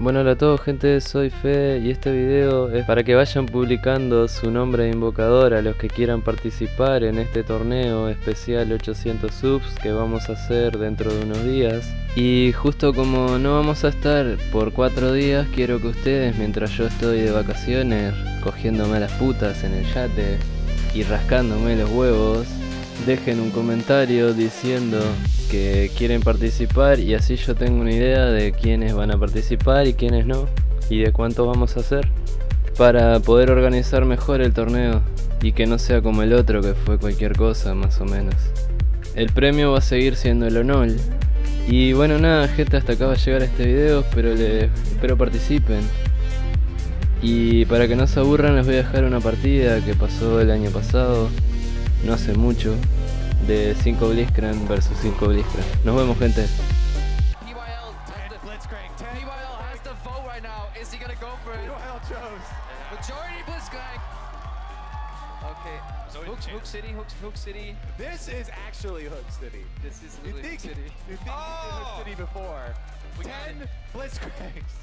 Bueno, hola a todos gente, soy Fe y este video es para que vayan publicando su nombre de invocador a los que quieran participar en este torneo especial 800 subs que vamos a hacer dentro de unos días. Y justo como no vamos a estar por 4 días, quiero que ustedes mientras yo estoy de vacaciones cogiéndome las putas en el yate y rascándome los huevos, dejen un comentario diciendo que quieren participar y así yo tengo una idea de quiénes van a participar y quiénes no y de cuánto vamos a hacer para poder organizar mejor el torneo y que no sea como el otro que fue cualquier cosa más o menos. El premio va a seguir siendo el honor. Y bueno nada gente hasta acá va a llegar este video pero espero participen. Y para que no se aburran les voy a dejar una partida que pasó el año pasado no hace mucho de 5 Blitzcrank versus 5 Blitzcrank. Nos vemos gente. Has the Blitzcrank. PYL has the vote right now. Is he gonna go for it? PYL chose. Majority Blitzcrank. Okay. So Hook, Hook City, Hook, Hook City. This is actually Hook City. This is You literally think, Hook City. you think you Oh! Hook City before. We got Ten Blitzcranks.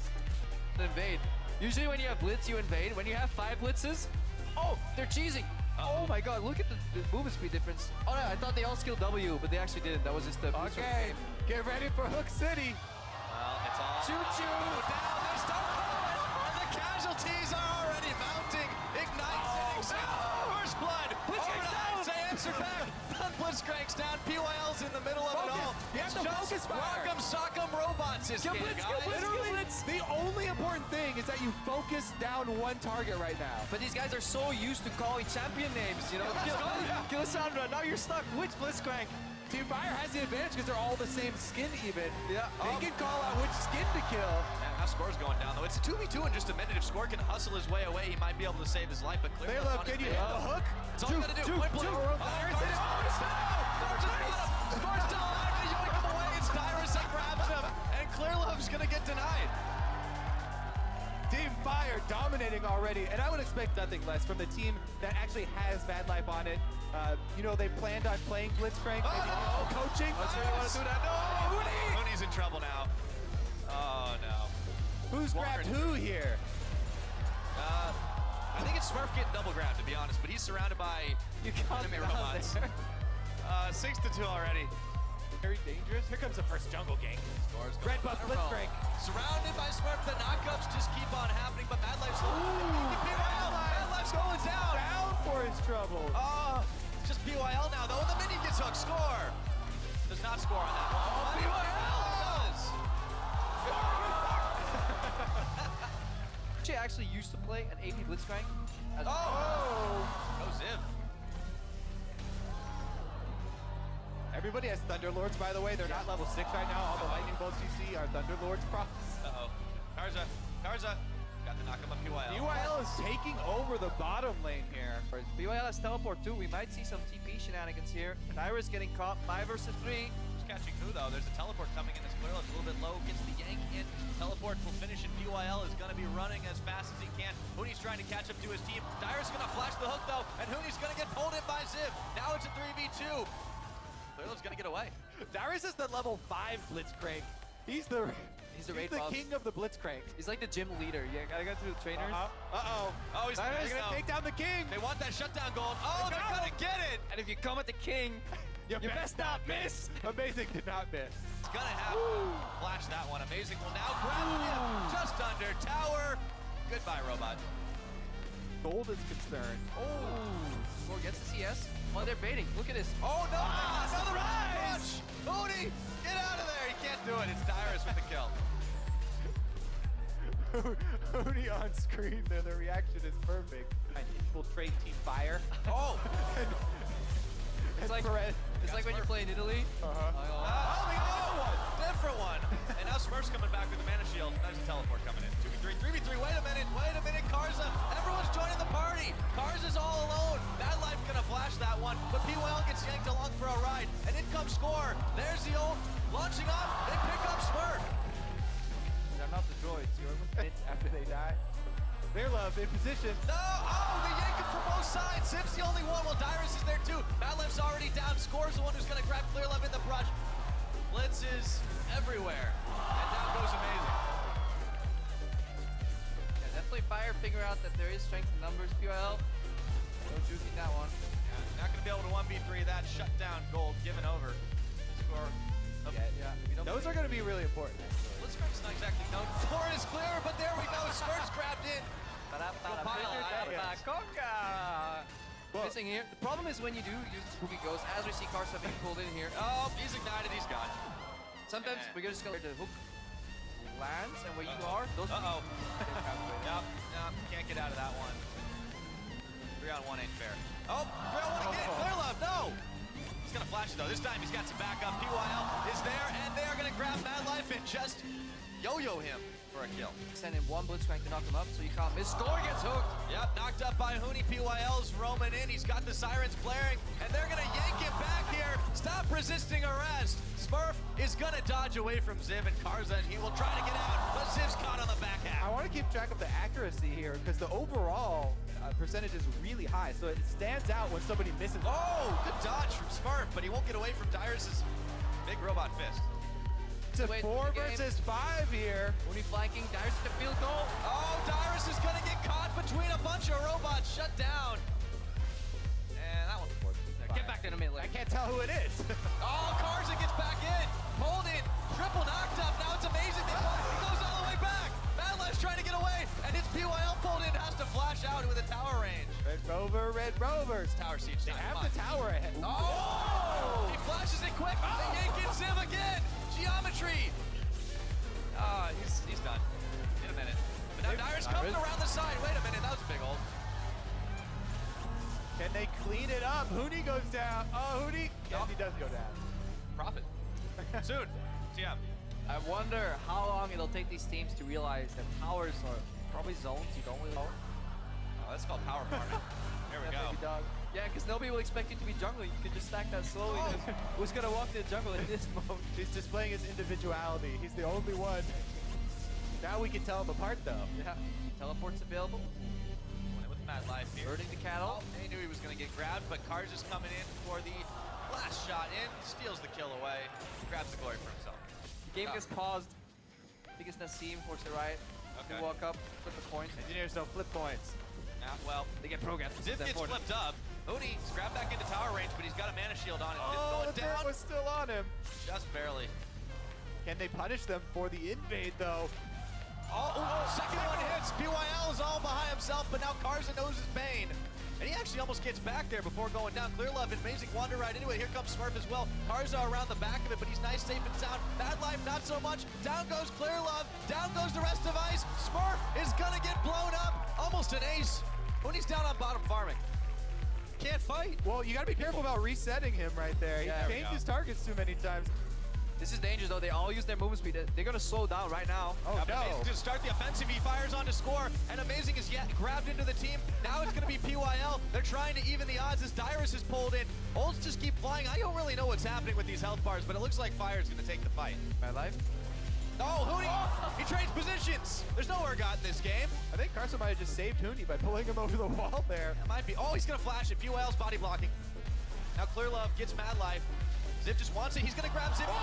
Invade. Usually when you have blitz, you invade. When you have five blitzes, oh, they're cheesing. Oh my god, look at the, the movement speed difference. Oh yeah, I thought they all skilled W, but they actually didn't. That was just the Okay, get ready for Hook City. Well, it's all Choo choo. down. They start going, and the casualties are already mounting. Ignites hitting Sam. First blood. Blitzcrank's Overnight, down. They answer back. Blitzcrank's down. PYL's in the middle of it all. You have It's to just focus fire. Rock'em Sock'em Robots is Get here, blitz, get guys. blitz, Literally, the only important thing is that you focus down one target right now. But these guys are so used to calling champion names, you know? Yeah, Kill, yeah. Killsandra, now you're stuck. Which Blitzcrank? Team Fire has the advantage because they're all the same skin even. Yeah, They um, can call out which skin to kill. And how score's going down, though. It's a 2v2 in just a minute. If Score can hustle his way away, he might be able to save his life, but clearly They love, can you hit the hook? That's all you gotta do. Point blank. Oh, Score's Score's Score's got him. Score's still alive. They yoink him away. It's Dyrus that grabs him. And Clearlove's gonna get denied. Fire dominating already, and I would expect nothing less from the team that actually has Mad Life on it. Uh, you know, they planned on playing Blitzcrank, maybe Oh! coaching. Let's see want to do that. No! In trouble now. Oh, no. Who's grabbed who here? Uh, I think it's Smurf getting double grabbed, to be honest, but he's surrounded by You enemy robots. Uh, six to two already. Very dangerous. Here comes the first jungle gang. Scores Red buff Blitzcrank. Surrounded by Smurf, the knockups just keep on happening, but Mad Life's PYL. Mad Life's going down. Down for his trouble. Oh, uh, it's just PYL now, though, and the minion gets hooked. Score. Does not score on that one. Oh, PYL does. She actually used to play an AP Blitzcrank. As Oh. oh. No Ziv. Everybody has Thunderlords, by the way. They're not level 6 right now. All the lightning bolts you see are Thunderlords props. Uh-oh. Karsa. Karsa. Got to knock him up PYL. UIL is taking over the bottom lane here. PYL has teleport too. We might see some TP shenanigans here. Dyrus getting caught 5 versus 3. Just catching who, though? There's a teleport coming in as Clearlove's a little bit low. Gets the yank in. Teleport will finish, and PYL is going to be running as fast as he can. Hooney's trying to catch up to his team. Dyrus going to flash the hook, though, and Hooney's going to get pulled in by Ziv. Now it's a 3v2. Clearlove's going to get away. Dyrus is the level 5 Blitzcrank. He's the He's the raid boss. king of the Blitzcrank. He's like the gym leader. Yeah, gotta go through the trainers. Uh-huh. Uh-oh. Oh, he's gonna gonna take down the king. They want that shutdown gold. Oh, they're to get it. And if you come at the king, You, you best not miss. Amazing did not miss. It's to happen. Flash that one. Amazing will now grab him. Just under tower. Goodbye, robot. Gold is concerned. Oh, Score gets the CS. Oh, they're baiting. Look at this. Oh, no. Ah, another surprise! rush. Hooney, get out of there. He can't do it. It's Dyrus with the kill. Hoodie on screen there, the reaction is perfect. And infiltrate Team Fire. Oh. It's like, Perez- it's like when you play in Italy. Uh-huh. Oh, we know Different one. And now Smurf's coming back with the mana shield. There's a teleport coming in. 2v3, 3v3. Wait a minute. Wait a minute. Karsa. Everyone's joining the party. Karsa's all alone. Mad Life gonna flash that one. But PYL gets yanked along for a ride. And in comes Score. There's the ult. Launching up. They pick up Smurf. They're not the droids. You're minutes after they die. Their love uh, in position. No! Oh, they yank him from both sides. Ziv's the only one. Well, Dyrus is there too. Mad Life's already down. Score's the one who's gonna grab Clear Love in the brush. Blitz is everywhere. And down goes Amazing. Yeah, definitely fire figure out that there is strength in numbers. PYL, no juking that one. Yeah, not going to be able to 1v3 that. Shut down gold, given over. Score. Yeah, yeah. Those are going to be really important. actually. Blitzcrank's not exactly known for his clear, but there we go. Spurs grabbed in. Well- Missing here. The problem is when you do use the spooky ghost, as we see Karsa being pulled in here. Oh, Sometimes Yeah. we're just go to the hook lands, and where you Uh-oh. are, those Uh-oh. Nope, nope, can't get out of that one. Three on one ain't fair. Oh, three on one again. Clear love, no. He's gonna flash it though. This time he's got some backup. PYL is there, and they are gonna grab Mad Life and just yo-yo him for a kill. Send him one Blitzcrank to knock him up, so you can't miss. Score gets hooked. Yep, knocked up by Hooney. PYL's roaming in. He's got the sirens blaring, and they're gonna yank him back here. Stop resisting arrest. Smurf is gonna dodge away from Ziv and Karsa, and he will try to get out, but Ziv's caught on the back half. I want to keep track of the accuracy here because the overall uh, percentage is really high. So it stands out when somebody misses. Oh, good dodge from Smurf, but he won't get away from Dyrus's big robot fist. A Wait, four versus five here. Only flanking, with the field goal. Oh, Dyrus is gonna get caught between a bunch of robots shut down. And that forced. Get back in a minute. I can't tell who it is. Oh, Karsa gets back in. Pulled in. Triple knocked up. Now it's amazing. He goes all the way back. Madeline's trying to get PYL pulled in. Has to flash out with a tower range. Red Rover, Red Rovers. Tower siege They have the tower ahead. Oh! He flashes it quick. They yank in Ziv again. Geometry. Ah, he's, he's done. In a minute. But now Dyrus comes Dyrus. around the side. Wait a minute. That was a big hold. Can they clean it up? Hooney goes down. Oh, Hooney. Yes, Nope. he does go down. Profit. Soon. TM. I wonder how long it'll take these teams to realize that towers are uh, probably zones you don't really know. Oh, that's called power farming. There we Yeah, go. dog. Yeah, because nobody will expect you to be jungling. You can just stack that slowly. Oh. Who's gonna walk to the jungle in this mode? He's displaying his individuality. He's the only one. Now we can tell him apart, though. Yeah. Teleport's available. With Mad Life here. Hurting the cattle. Oh, he knew he was going to get grabbed, but Cars is coming in for the last shot in, steals the kill away, grabs the glory for himself. The game Oh. gets paused. I think it's Nassim towards the right. Okay. You walk up, flip the coin. Engineers don't flip points. Yeah, uh, well, They get programmed. Ziv It's gets important. flipped up. Hooney is grabbed back into tower range, but he's got a mana shield on it. Oh, Ziv the going dirt down was still on him. just barely. Can they punish them for the invade, though? Oh, ooh, second one hits. PYL is all behind himself, but now Karsa knows his pain. And he actually almost gets back there before going down. Clear Love, amazing wander right into it. Here comes Smurf as well. Karsa around the back of it, but he's nice, safe, and sound. Mad Life, not so much. Down goes Clear Love. Down goes the rest of Ice. Smurf is gonna get blown up. Almost an ace. When he's down on bottom farming. Can't fight. Well, you gotta be careful about resetting him right there. He changed his targets too many times. This is dangerous though. They all use their movement speed. They're gonna slow down right now. Oh, Now, no. Amazing to start the offensive. He fires on to score, and Amazing is yet grabbed into the team. Now it's going to be PYL. They're trying to even the odds as Dyrus is pulled in. Olds just keep flying. I don't really know what's happening with these health bars, but it looks like Fire's going to take the fight. My life. Oh, Hooney! He trades positions. There's no Urgot in this game. I think Carson might have just saved Hooney by pulling him over the wall there. It might be. Oh, he's going to flash it. PYL's body blocking. Now Clear Love gets Mad Life. Ziv just wants it. He's going to grab Ziv. Oh, Oh,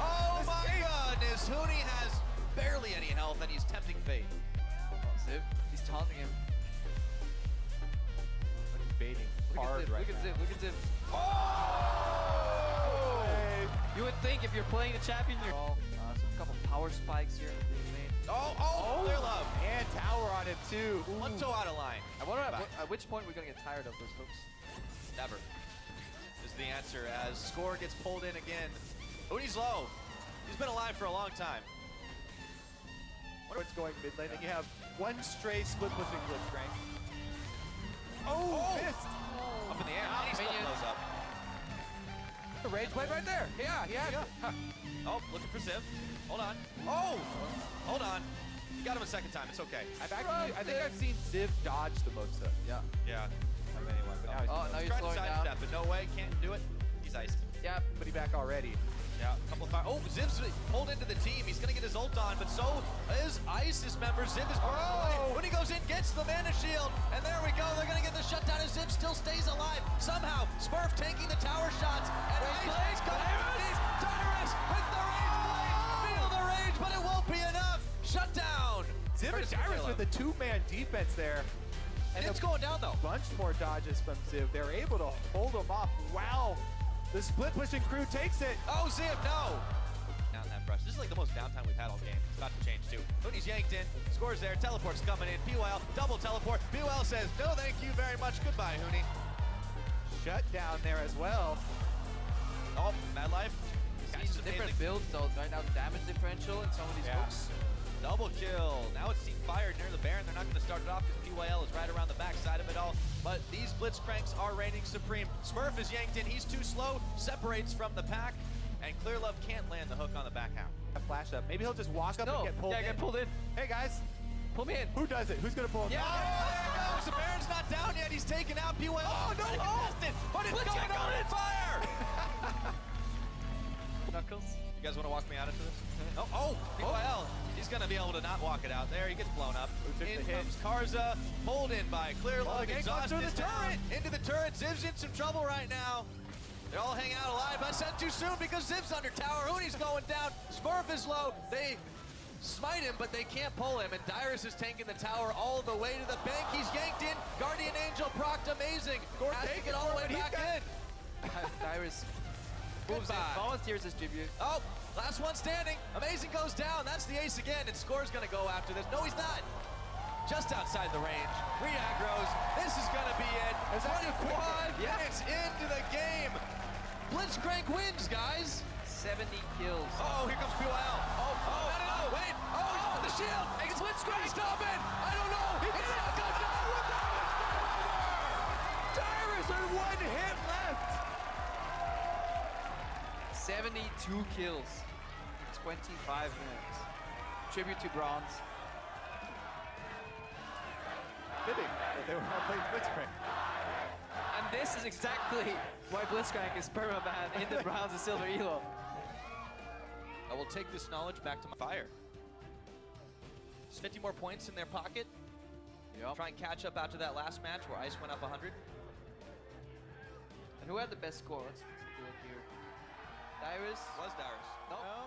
my oh my goodness. Hooney has barely any health, and he's tempting fate. Oh, Ziv. He's taunting him. Baiting Look hard at Ziv. right look at Ziv. Look at Ziv. Oh! Hey. You would think if you're playing the champion, you're. Oh, uh, some couple power spikes here made. Oh, oh, Clear Love. And tower on him too. Ooh. One toe out of line. I wonder at, at which point we're gonna get tired of those hooks. Never. Is the answer as score gets pulled in again. Hooney's low. He's been alive for a long time. Wonder what's going mid lane. And you have one stray split pushing Blitzcrank. Oh, Oh. missed. Oh. Up in the air. and he still minions. blows up. The rage blade right there. Yeah, yeah. Oh, looking for Ziv. Hold on. Oh! Hold on. You got him a second time. It's okay. I've actually, I think I've seen Ziv dodge the most of. Yeah. Yeah. Now he's Oh, now He's you're trying to slowing down. sidestep, but no way. Can't do it. He's iced. Yeah. somebody back already. Yeah, a couple of fire. Oh, Ziv's pulled into the team. He's going to get his ult on, but so is ISIS member. Ziv is away. Oh! When he goes in, gets the mana shield. And there we go. They're going to get the shutdown as Ziv still stays alive. Somehow, Smurf taking the tower shots. And Ice coming in. Dyrus with the rage blade. Oh! Feel the rage, but it won't be enough. Shut down. Ziv and Courtesy Dyrus Caleb. Dyrus with a two-man defense there. And And it's going down though. bunch more dodges from Ziv. They're able to hold him off. Wow. The split pushing crew takes it. Oh, Ziv, no! Down that brush. This is like the most downtime we've had all game. It's about to change too. Hooney's yanked in, scores there, teleport's coming in. PYL, double teleport. PYL says, no thank you very much. Goodbye, Hooney. Shut down there as well. Oh, Mad Life. Guys, different amazing. builds though. Right now, damage differential in some of these Yeah. hooks. Double kill. Now it's Team Fire not going to start it off because PYL is right around the backside of it all. But these Blitzcranks are reigning supreme. Smurf is yanked in. He's too slow. Separates from the pack. And Clear Love can't land the hook on the back half. A flash up. Maybe he'll just walk up No, and get pulled yeah, in. get pulled in. Hey guys, Pull me in. who does it? Who's gonna pull him? Yeah. Oh, there it goes. The Baron's not down yet. He's taken out PYL. Oh, no. Oh, but it's Blitz going on Knuckles. You guys want to walk me out into this? Oh, oh, PYL. He's going to be able to not walk it out there. He gets blown up. Who took In the hit? comes Karsa, pulled in by Clear Love. again, goes Exhaust through the is down. turret. Into the turret. Ziv's in some trouble right now. They're all hang out alive. I said too soon because Ziv's under tower. Hooney's going down. Smurf is low. They smite him, but they can't pull him. And Dyrus is taking the tower all the way to the bank. He's yanked in. Guardian Angel procced amazing. Has to take get it all the way back got- in. Dyrus moves in, Goodbye. volunteers his tribute. Oh, last one standing. Amazing goes down. That's the ace again, and Score's gonna go after this. No, he's not. Just outside the range. Three aggros. This is gonna be it. Is that 25 hit? minutes into the game. Blitzcrank wins, guys. 70 kills. Oh, here comes 72 kills in 25 minutes. Tribute to Bronze. Fitting that they were all playing Blitzcrank. And this is exactly why Blitzcrank is permaban in the Bronze and Silver Elo. I will take this knowledge back to my fire. There's 50 more points in their pocket. Yep. Try and catch up after that last match where Ice went up 100. And who had the best score? Let's, Dyrus. Was Darius. No. No.